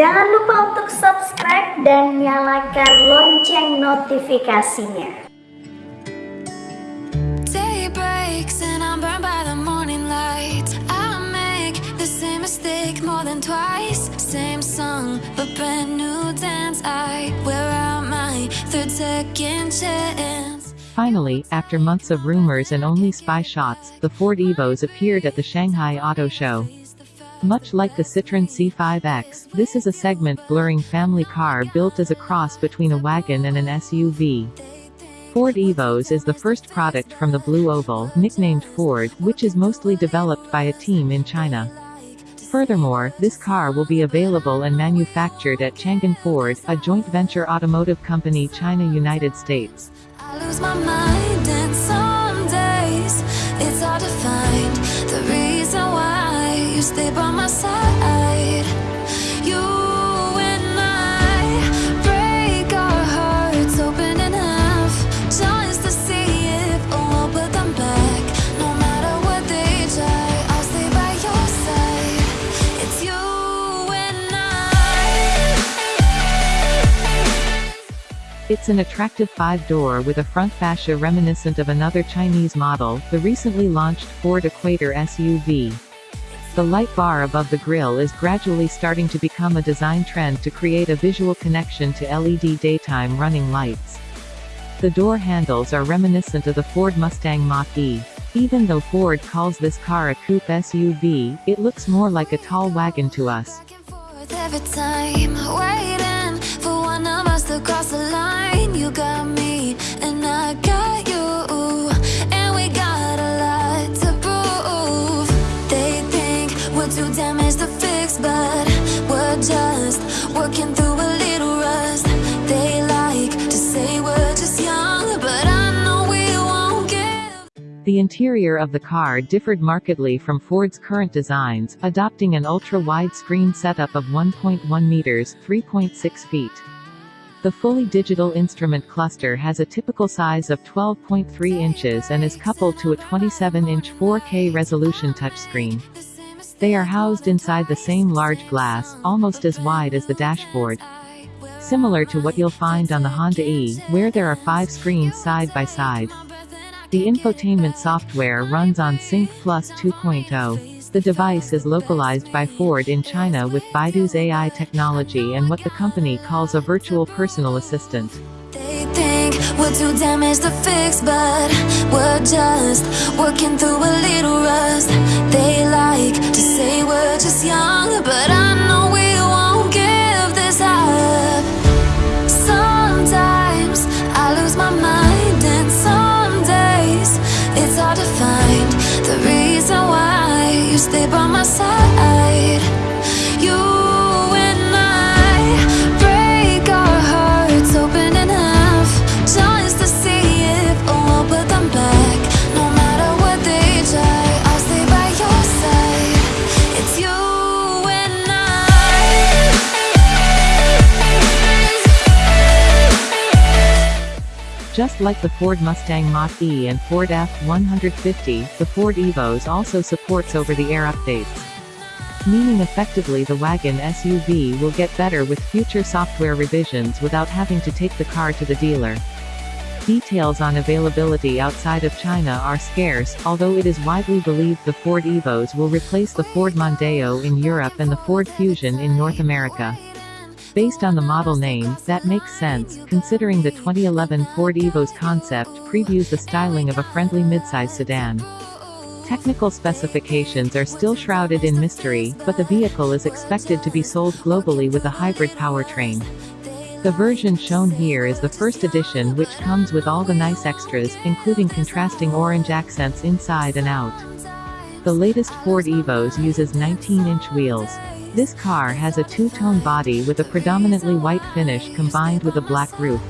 Jangan lupa untuk subscribe dan nyalakan lonceng notifikasinya. Day breaks and I'm burned by the morning light. I make the same mistake more than twice. Same song, but brand new dance. I wear out my third second chance. Finally, after months of rumors and only spy shots, the Ford Evos appeared at the Shanghai Auto Show. Much like the Citroën C5X, this is a segment blurring family car built as a cross between a wagon and an SUV. Ford Evos is the first product from the Blue Oval, nicknamed Ford, which is mostly developed by a team in China. Furthermore, this car will be available and manufactured at Chang'an Ford, a joint venture automotive company China-United States. Stay by my side. You and I break our hearts open in half just to see if we'll put them back. No matter what they try, I'll stay by your side. It's you and I. It's an attractive five-door with a front fascia reminiscent of another Chinese model, the recently launched Ford Equator SUV. The light bar above the grille is gradually starting to become a design trend to create a visual connection to LED daytime running lights. The door handles are reminiscent of the Ford Mustang Mach-E. Even though Ford calls this car a coupe SUV, it looks more like a tall wagon to us. The interior of the car differed markedly from Ford's current designs, adopting an ultra-wide screen setup of 1.1 meters (3.6 feet). The fully digital instrument cluster has a typical size of 12.3 inches and is coupled to a 27-inch 4K resolution touchscreen. They are housed inside the same large glass, almost as wide as the dashboard. Similar to what you'll find on the Honda E, where there are five screens side by side. The infotainment software runs on Sync Plus 2.0. The device is localized by Ford in China with Baidu's AI technology and what the company calls a virtual personal assistant. They think we're too damaged to fix, but we're just working through a little rust. They like to say we're just young, but I know stay by my side. Just like the Ford Mustang Mach-E and Ford F-150, the Ford Evos also supports over-the-air updates. Meaning effectively the wagon SUV will get better with future software revisions without having to take the car to the dealer. Details on availability outside of China are scarce, although it is widely believed the Ford Evos will replace the Ford Mondeo in Europe and the Ford Fusion in North America. Based on the model name, that makes sense, considering the 2011 Ford Evos concept previews the styling of a friendly midsize sedan. Technical specifications are still shrouded in mystery, but the vehicle is expected to be sold globally with a hybrid powertrain. The version shown here is the first edition which comes with all the nice extras, including contrasting orange accents inside and out. The latest Ford Evos uses 19-inch wheels. This car has a two-tone body with a predominantly white finish combined with a black roof.